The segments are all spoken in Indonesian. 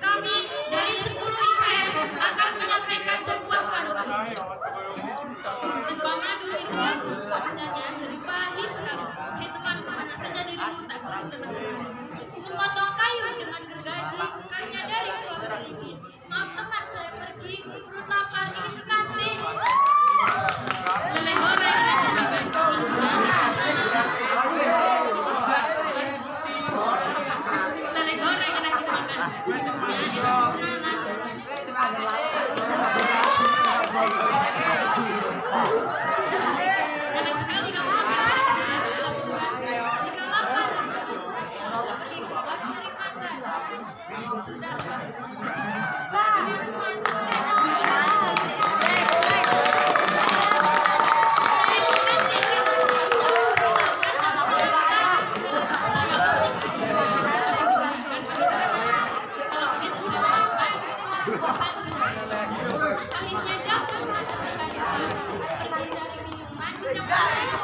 Kami dari 10 IPS akan menyampaikan sebuah pantun. Sebuah madu hidupnya rasanya dari pahit sekali. Hei teman, ke mana saja dirimu tak kurang dengan Memotong kayu dengan gergaji sudah Akhirnya jatuh dan pergi cari minuman di Jepang.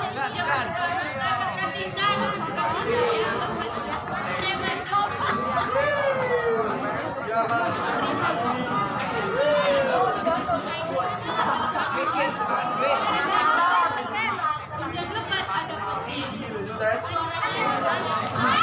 last time.